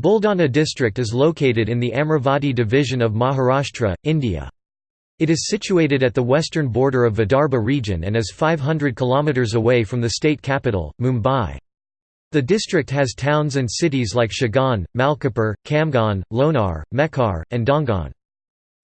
Buldana district is located in the Amravati division of Maharashtra, India. It is situated at the western border of Vidarbha region and is 500 km away from the state capital, Mumbai. The district has towns and cities like Shegaon, Malkapur, Khamgaon, Lonar, Mehkar, and Dongan.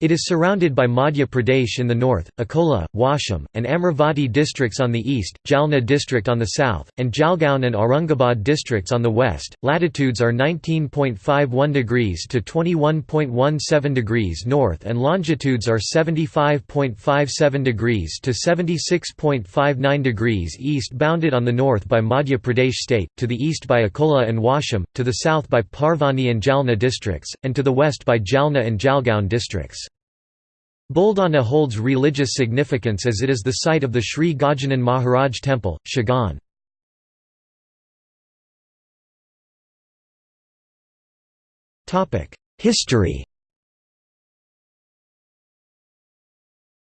It is surrounded by Madhya Pradesh in the north, Akola, Washim, and Amravati districts on the east, Jalna district on the south, and Jalgaon and Aurangabad districts on the west. Latitudes are 19.51 degrees to 21.17 degrees north and longitudes are 75.57 degrees to 76.59 degrees east bounded on the north by Madhya Pradesh state, to the east by Akola and Washim, to the south by Parbhani and Jalna districts, and to the west by Jalna and Jalgaon districts. Buldana holds religious significance as it is the site of the Sri Gajanan Maharaj Temple, Shegaon. History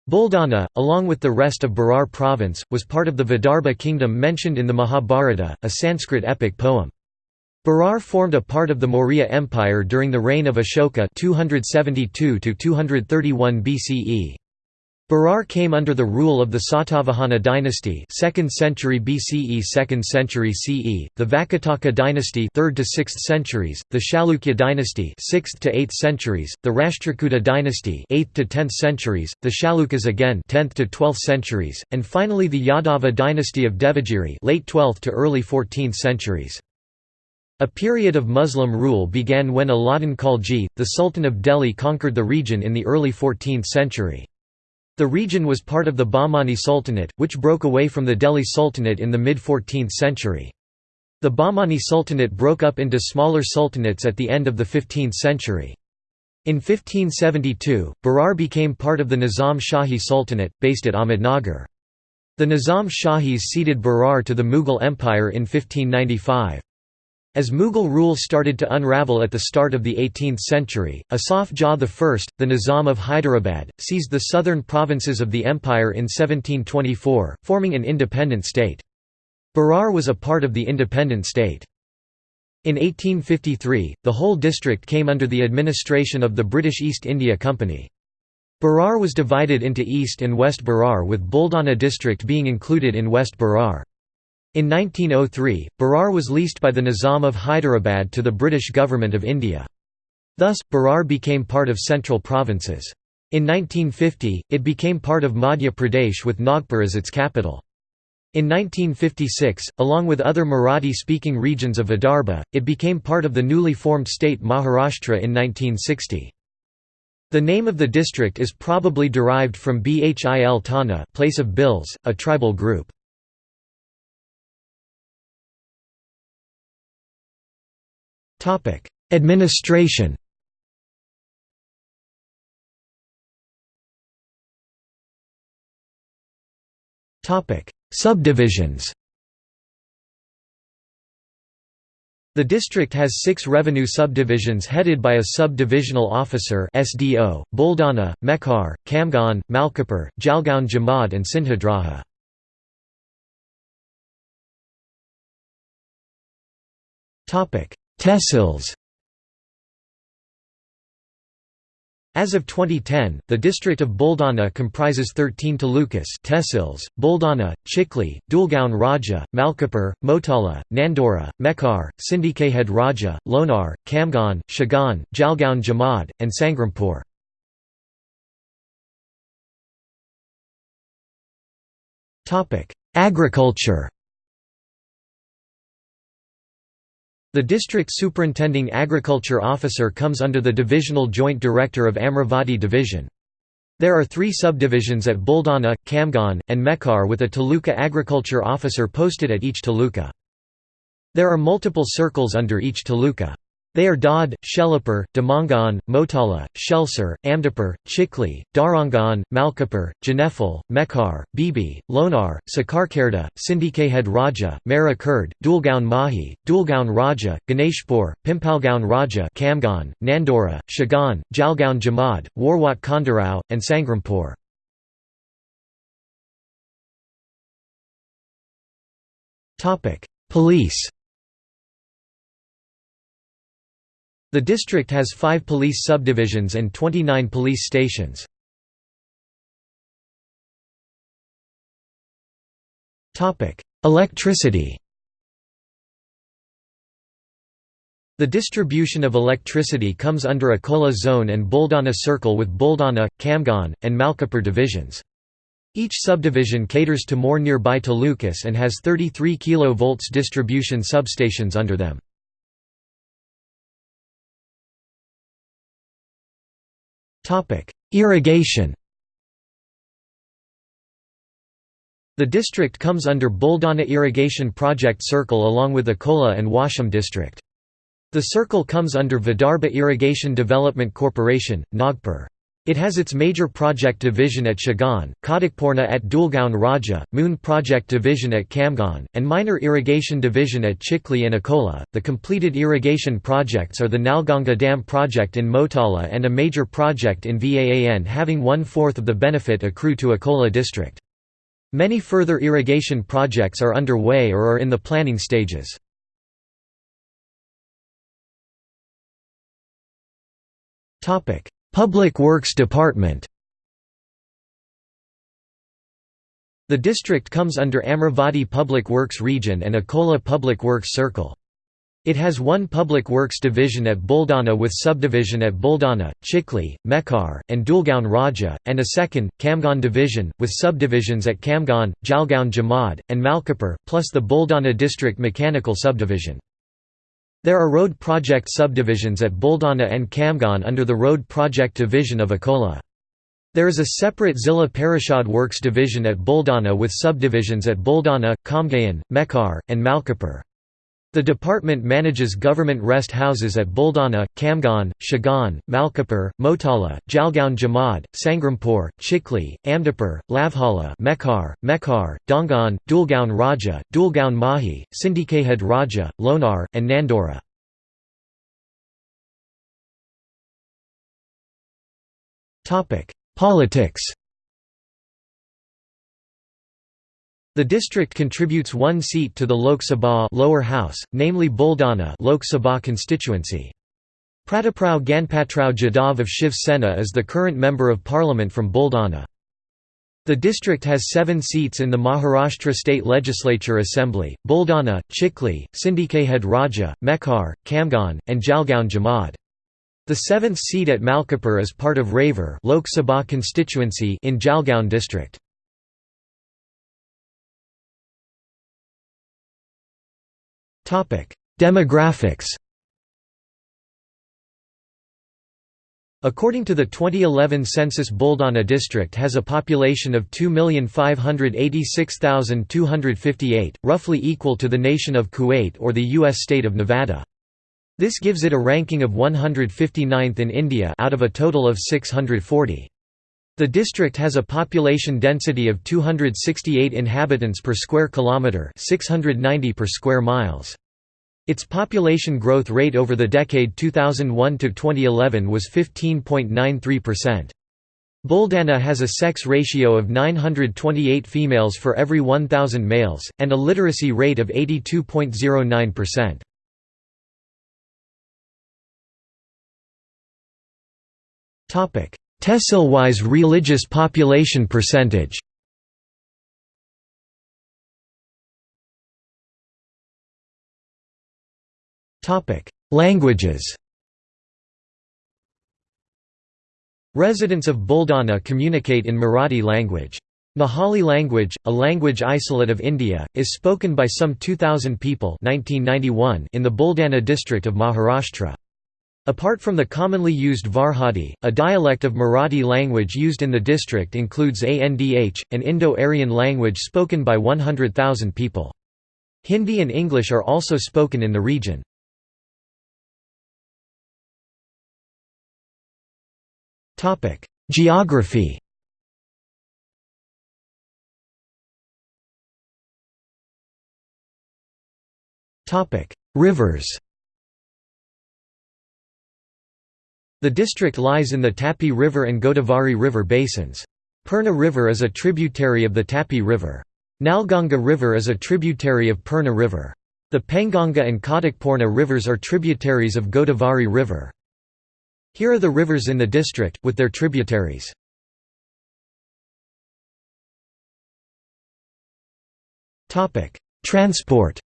Buldana, along with the rest of Berar province, was part of the Vidarbha kingdom mentioned in the Mahabharata, a Sanskrit epic poem. Berar formed a part of the Maurya Empire during the reign of Ashoka 272 BCE. Berar came under the rule of the Satavahana dynasty 2nd century BCE 2nd century CE, the Vakataka dynasty 3rd to 6th centuries, the Chalukya dynasty 6th to 8th centuries, the Rashtrakuta dynasty 8th to 10th centuries, the Chalukyas again 10th to 12th centuries, and finally the Yadava dynasty of Devagiri late 12th to early 14th centuries. A period of Muslim rule began when Alauddin Khalji, the Sultan of Delhi conquered the region in the early 14th century. The region was part of the Bahmani Sultanate, which broke away from the Delhi Sultanate in the mid-14th century. The Bahmani Sultanate broke up into smaller sultanates at the end of the 15th century. In 1572, Berar became part of the Nizam Shahi Sultanate, based at Ahmednagar. The Nizam Shahis ceded Berar to the Mughal Empire in 1595. As Mughal rule started to unravel at the start of the 18th century, Asaf Jah I, the Nizam of Hyderabad, seized the southern provinces of the empire in 1724, forming an independent state. Berar was a part of the independent state. In 1853, the whole district came under the administration of the British East India Company. Berar was divided into East and West Berar with Buldana district being included in West Berar. In 1903, Berar was leased by the Nizam of Hyderabad to the British Government of India. Thus, Berar became part of central provinces. In 1950, it became part of Madhya Pradesh with Nagpur as its capital. In 1956, along with other Marathi-speaking regions of Vidarbha, it became part of the newly formed state Maharashtra in 1960. The name of the district is probably derived from Bhil Tana place of bills, a tribal group. Topic: Administration. Topic: Subdivisions. The district has six revenue subdivisions headed by a subdivisional officer SDO, Buldana, Mehkar, Khamgaon, Malkapur, Jalgaon Jamod and Sindkhed Raja. Tehsils As of 2010, the district of Buldana comprises 13 talukas tehsils, Buldana, Chikhli, Deulgaon Raja, Malkapur, Motala, Nandura, Mehkar, Sindkhed Raja, Lonar, Khamgaon, Shegaon, Jalgaon Jamod, and Sangrampur. Agriculture The district superintending agriculture officer comes under the divisional joint director of Amravati division. There are three subdivisions at Buldana, Khamgaon, and Mehkar with a Taluka agriculture officer posted at each Taluka. There are multiple circles under each Taluka. They are Dodd, Shelapur, Damangan, Motala, Shelsur, Amdapur, Chikhli, Darangan, Malkapur, Janefal, Mehkar, Bibi, Lonar, Sakharkherda, Sindkhed Raja, Mera Kurd, Deulgaon Mahi, Deulgaon Raja, Ganeshpur, Pimpalgaon Raja Khamgaon, Nandura, Shegaon, Jalgaon Jamod, Warwat Khandarao, and Sangrampur. Police The district has five police subdivisions and 29 police stations. Electricity The distribution of electricity comes under Akola Zone and Buldana Circle with Buldana, Khamgaon, and Malkapur divisions. Each subdivision caters to more nearby talukas and has 33 kV distribution substations under them. Irrigation The district comes under Buldana Irrigation Project Circle along with Akola and Washim district. The circle comes under Vidarbha Irrigation Development Corporation, Nagpur. It has its major project division at Shegaon, Khadakpurna at Deulgaon Raja, Moon Project Division at Khamgaon, and minor irrigation division at Chikhli and Akola. The completed irrigation projects are the Nalganga Dam project in Motala and a major project in Vaan having one fourth of the benefit accrue to Akola district. Many further irrigation projects are underway or are in the planning stages. Public Works Department The district comes under Amravati Public Works Region and Akola Public Works Circle. It has one public works division at Buldana with subdivision at Buldana, Chikhli, Mehkar, and Deulgaon Raja, and a second, Khamgaon division, with subdivisions at Khamgaon, Jalgaon Jamod, and Malkapur, plus the Buldana district mechanical subdivision. There are road project subdivisions at Buldana and Khamgaon under the road project division of Akola. There is a separate Zilla Parishad Works division at Buldana with subdivisions at Buldana, Khamgaon, Mehkar, and Malkapur. The department manages government rest houses at Buldana, Khamgaon, Shegaon, Malkapur, Motala, Jalgaon Jamod, Sangrampur, Chikhli, Amdapur, Lavhala Mehkar, Mehkar, Dongan, Deulgaon Raja, Deulgaon Mahi, Sindkhed Raja, Lonar, and Nandura. Politics The district contributes one seat to the Lok Sabha lower house, namely Buldana Lok Sabha constituency. Prataprao Ganpatrao Jadhav of Shiv Sena is the current Member of Parliament from Buldana. The district has seven seats in the Maharashtra State Legislature Assembly, Buldana, Chikhli, Sindkhed Raja, Mehkar, Khamgaon, and Jalgaon Jamod. The seventh seat at Malkapur is part of Raver Lok Sabha constituency in Jalgaon district. Demographics According to the 2011 census Buldana district has a population of 2,586,258, roughly equal to the nation of Kuwait or the U.S. state of Nevada. This gives it a ranking of 159th in India out of a total of 640. The district has a population density of 268 inhabitants per square kilometre 690 per square miles. Its population growth rate over the decade 2001 to 2011 was 15.93%. Buldana has a sex ratio of 928 females for every 1,000 males, and a literacy rate of 82.09%. Tehsil-wise religious population percentage Languages Residents of Buldana communicate in Marathi language. Nahali language, a language isolate of India, is spoken by some 2,000 people 1991 in the Buldana district of Maharashtra. Apart from the commonly used Varhadi, a dialect of Marathi language used in the district includes Andh, an Indo-Aryan language spoken by 100,000 people. Hindi and English are also spoken in the region. Geography Rivers The district lies in the Tapi River and Godavari River basins. Purna River is a tributary of the Tapi River. Nalganga River is a tributary of Purna River. The Penganga and Khadakpurna rivers are tributaries of Godavari River. Here are the rivers in the district, with their tributaries. Transport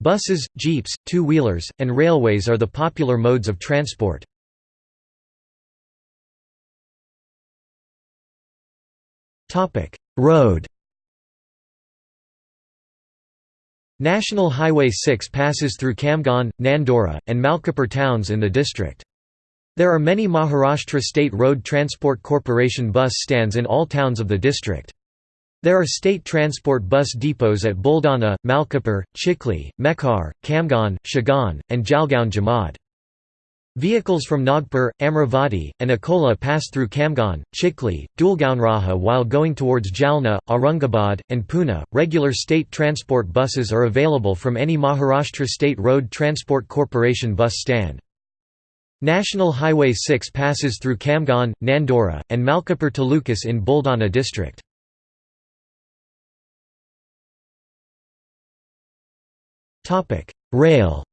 Buses, jeeps, two-wheelers, and railways are the popular modes of transport. Road National Highway 6 passes through Khamgaon, Nandura, and Malkapur towns in the district. There are many Maharashtra State Road Transport Corporation bus stands in all towns of the district. There are state transport bus depots at Buldana, Malkapur, Chikhli, Mehkar, Khamgaon, Shegaon, and Jalgaon Jamod. Vehicles from Nagpur, Amravati, and Akola pass through Khamgaon, Chikhli, Deulgaon Raja while going towards Jalna, Aurangabad, and Pune. Regular state transport buses are available from any Maharashtra State Road Transport Corporation bus stand. National Highway 6 passes through Khamgaon, Nandura, and Malkapur Talukas in Buldana district. Rail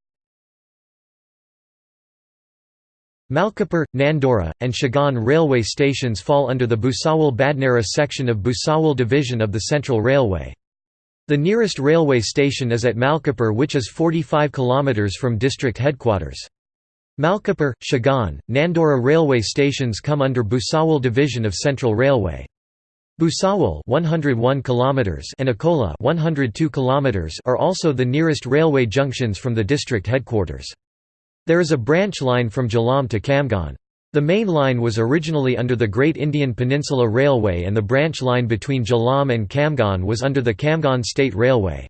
Malkapur, Nandura, and Shegaon railway stations fall under the Bhusawal-Badnera section of Bhusawal division of the Central Railway. The nearest railway station is at Malkapur which is 45 km from district headquarters. Malkapur, Shegaon, Nandura railway stations come under Bhusawal division of Central Railway. Bhusawal 101 km and Akola 102 km are also the nearest railway junctions from the district headquarters. There is a branch line from Jalamb to Khamgaon. The main line was originally under the Great Indian Peninsula Railway and the branch line between Jalamb and Khamgaon was under the Khamgaon State Railway.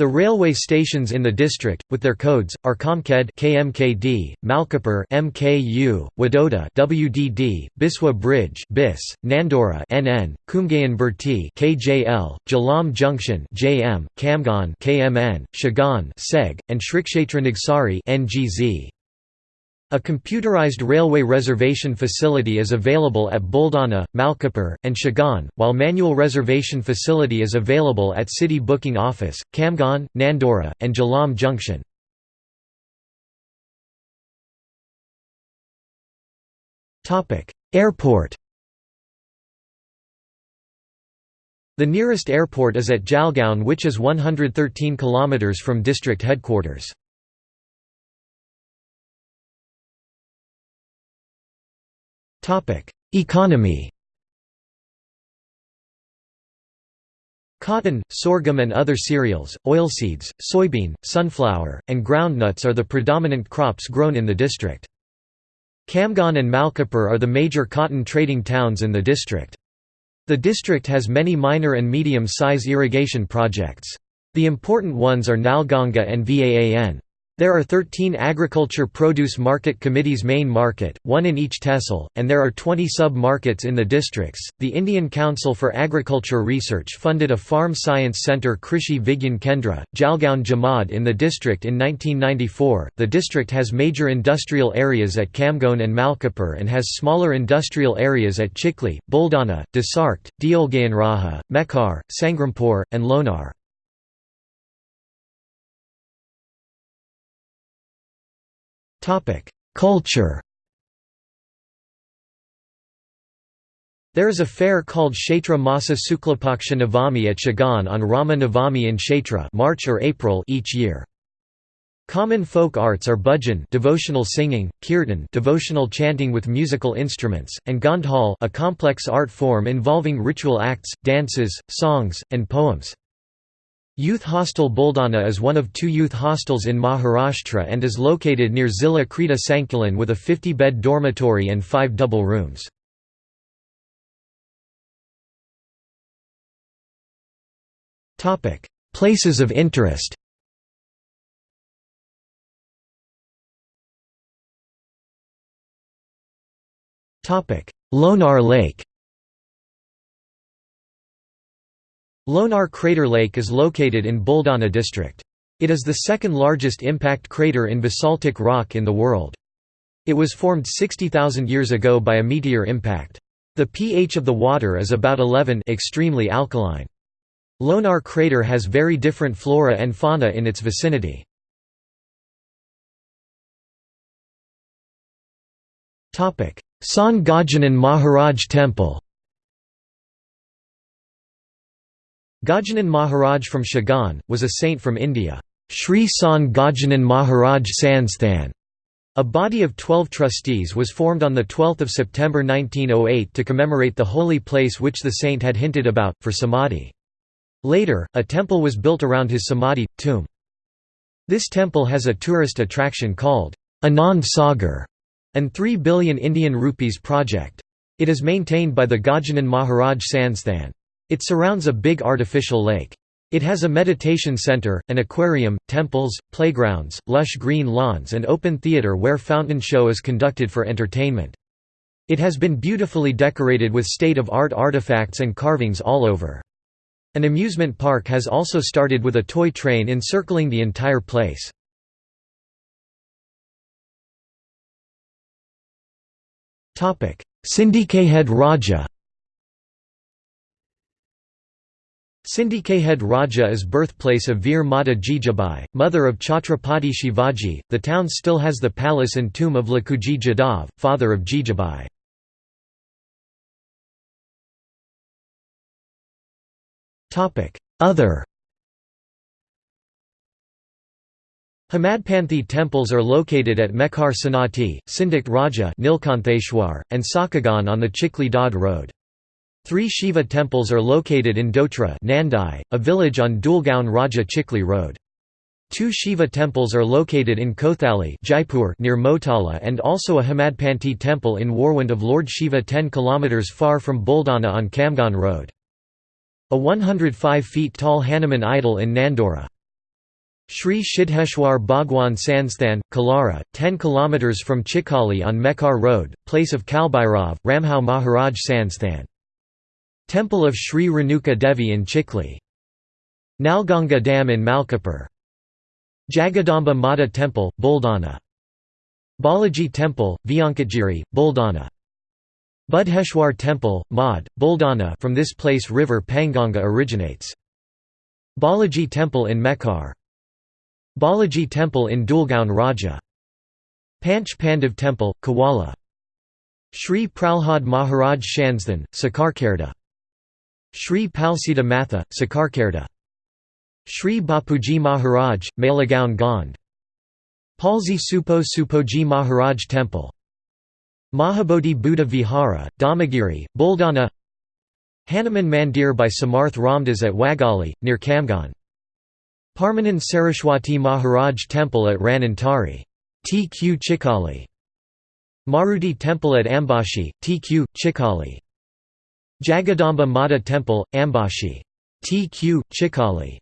The railway stations in the district, with their codes, are Khamkhed KMKD, Malkapur MKU, Wadoda WDD, Biswa Bridge BIS, Nandura NN, Kumgaon Burti KJL, Jalamb Junction JM, Khamgaon KMN, Shegaon SEG, and Shrikshetra Nagzari NGZ. A computerized railway reservation facility is available at Buldana, Malkapur, and Shegaon, while manual reservation facility is available at City Booking Office, Khamgaon, Nandura, and Jalamb Junction. Airport The nearest airport is at Jalgaon which is 113 km from district headquarters. Economy Cotton, sorghum and other cereals, oilseeds, soybean, sunflower, and groundnuts are the predominant crops grown in the district. Khamgaon and Malkapur are the major cotton trading towns in the district. The district has many minor and medium-size irrigation projects. The important ones are Nalganga and Vaan. There are 13 agriculture produce market committees main market, one in each tehsil, and there are 20 sub-markets in the districts. The Indian Council for Agriculture Research funded a farm science center Krishi Vigyan Kendra, Jalgaon Jamod in the district in 1994. The district has major industrial areas at Khamgaon and Malkapur and has smaller industrial areas at Chikhli, Buldana, Desarkhed, Deulgaon Raja, Mehkar, Sangrampur, and Lonar. Culture There is a fair called Chaitra Masa Suklapaksha Navami at Shegaon on Rama Navami in Chaitra March or April each year. Common folk arts are bhajan devotional singing, kirtan devotional chanting with musical instruments, and Gondhal a complex art form involving ritual acts, dances, songs, and poems. Youth Hostel Buldana is one of two youth hostels in Maharashtra and is located near Zilla Krita Sankulan with a 50-bed dormitory and five double rooms. Places of interest Lonar Lake Lonar Crater Lake is located in Buldana district. It is the second largest impact crater in basaltic rock in the world. It was formed 60,000 years ago by a meteor impact. The pH of the water is about 11 extremely alkaline. Lonar crater has very different flora and fauna in its vicinity. Sant Gajanan Maharaj Temple Gajanan Maharaj from Shigaon, was a saint from India. Sri Sant Gajanan Maharaj Sansthan a body of twelve trustees was formed on 12 September 1908 to commemorate the holy place which the saint had hinted about, for Samadhi. Later, a temple was built around his Samadhi, tomb. This temple has a tourist attraction called Anand Sagar and 3 billion Indian rupees project. It is maintained by the Gajanan Maharaj Sansthan. It surrounds a big artificial lake. It has a meditation center, an aquarium, temples, playgrounds, lush green lawns and open theater where fountain show is conducted for entertainment. It has been beautifully decorated with state-of-art artifacts and carvings all over. An amusement park has also started with a toy train encircling the entire place. Sindkhed Raja Sindkhed Raja is birthplace of Veer Mata Jijabai, mother of Chhatrapati Shivaji. The town still has the palace and tomb of Lakhuji Jadhav, father of Jijabai. Other Hemadpanthi temples are located at Mehkar Sanati, Sindkhed Raja Nilkantheshwar, and Sakagan on the Chikhli Dod road. Three Shiva temples are located in Dotra Nandai, a village on Deulgaon Raja Chikhli Road. Two Shiva temples are located in Kothali Jaipur near Motala and also a Hemadpanthi temple in Warwant of Lord Shiva 10 km far from Buldana on Khamgaon Road. A 105 feet tall Hanuman idol in Nandura. Sri Siddheshwar Bhagwan Sansthan, Kalara, 10 km from Chikhli on Mehkar Road, place of Kalbhairav, Ramhau Maharaj Sansthan. Temple of Sri Renuka Devi in Chikhli. Nalganga Dam in Malkapur. Jagadamba Mata Temple, Buldana. Balaji Temple, Vyankatgiri, Buldana. Budheshwar Temple, Mad, Buldana from this place river Penganga originates. Balaji Temple in Mehkar. Balaji Temple in Deulgaon Raja. Panch Pandav Temple, Kawala. Sri Pralhad Maharaj Sansthan, Sakharkherda. Sri Palsita Matha, Sakharkherda. Sri Bapuji Maharaj, Malegaon Gond. Palsi Supo Supoji Maharaj Temple. Mahabodhi Buddha Vihara, Damagiri, Buldana Hanuman Mandir by Samarth Ramdas at Wagali, near Khamgaon. Parmanand Saraswati Maharaj Temple at Ranantari. TQ Chikhli Maruti Temple at Ambashi, TQ, Chikhli. Jagadamba Mata Temple, Ambashi. TQ, Chikhli.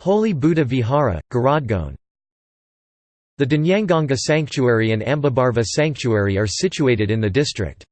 Holy Buddha Vihara, Garadgone. The Dnyanganga Sanctuary and Ambabarva Sanctuary are situated in the district.